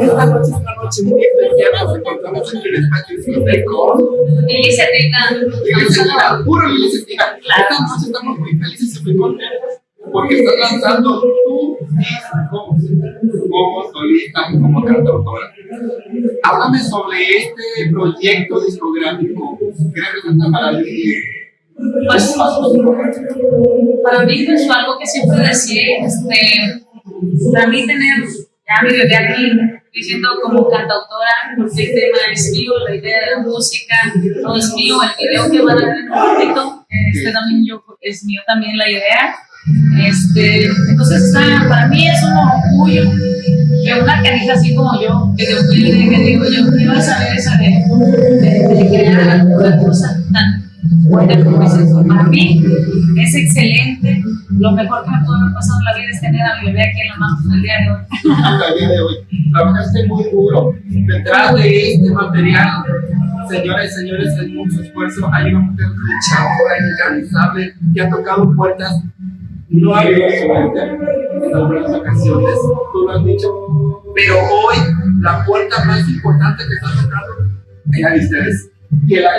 Esta noche muy especial, nos encontramos en el espacio Cineteco. Iniciativa. Iniciativa, puro iniciativa. Esta noche estamos muy felices y contentos porque estás lanzando tu disco como solista, como cantautora. Háblame sobre este proyecto discográfico. ¿Qué representa para ti? Pues, para mí es pues, algo que siempre decía, este, para mí tener ya mi bebé aquí diciendo como cantautora, porque el tema es mío, la idea de la música, todo es mío, el video que van a ver en un momento, este también yo, es mío también la idea. Este, entonces para mí es un orgullo que una canija así como yo, que de humilde, que digo yo, quiero saber esa de, de, de crear una cosa tan buena como es eso. Para mí es excelente. Lo mejor que me pudo haber pasado en la vida es tener a mi bebé aquí en la mano el día de hoy. El día de hoy. Trabajaste muy duro. Detrás de este material, señores y señores, hay mucho esfuerzo. Hay una mujer luchadora, incansable, que ha tocado puertas. No ha habido suerte en algunas ocasiones, tú lo has dicho, pero hoy la puerta más importante que está tocando es la de ustedes que la.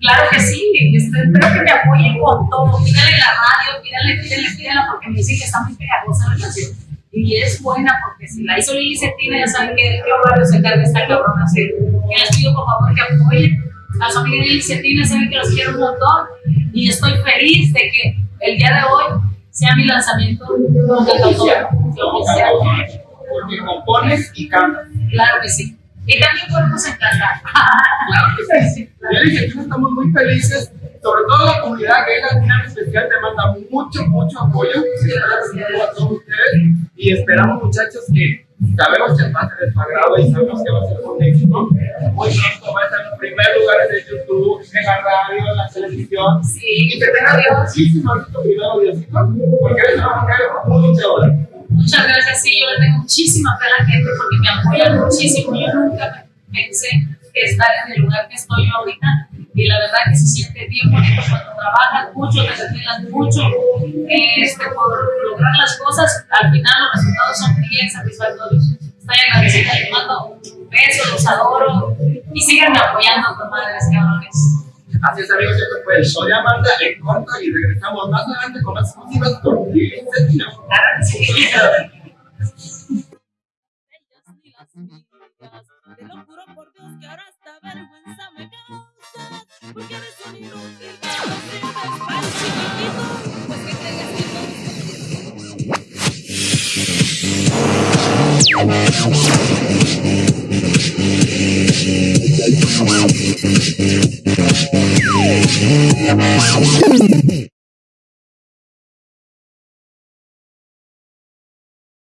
Claro que sí, espero que me apoyen con todo. Pídale la radio, pídale, pídale, pídale, porque me dicen que está muy. Y es buena porque si la hizo Lili Cetina, ya saben que qué horario se esta cabrona. Así que les pido por favor que apoyen a su amiga Lili Cetina, saben que los quiero un montón. Y estoy feliz de que el día de hoy sea mi lanzamiento como cantautora. Porque compones y cantas. Claro que sí. Y también podemos encantar. Claro que sí. Ya dije, estamos muy felices, sobre todo la comunidad gay latina en especial te manda mucho, mucho apoyo a todos ustedes y esperamos muchachos que sabemos que va a ser de su agrado y sabemos que va a ser un éxito. Muy pronto va a estar en los primeros lugares de YouTube, en la radio, en la televisión. Sí. Y que tenga muchísimo éxito primero, Diosito, porque eres una mujer muy luchadora. Muchas gracias, sí, yo le tengo muchísima fe a la gente porque me apoyan muchísimo. Yo nunca pensé que estar en el lugar que estoy ahorita y la verdad que se siente bien bonito cuando trabajas mucho, te desvelas mucho este, por lograr las cosas, al final los resultados son bien satisfactorios. Estoy agradecida, les mando un beso, los adoro y síganme apoyando, comadres cabrones. Así es, amigos, esto fue el show de Amanda en corto y regresamos más adelante con las exclusivas con Lili Cetina. Te Porque eres un inútil no el chiquitito Pues que crees que no.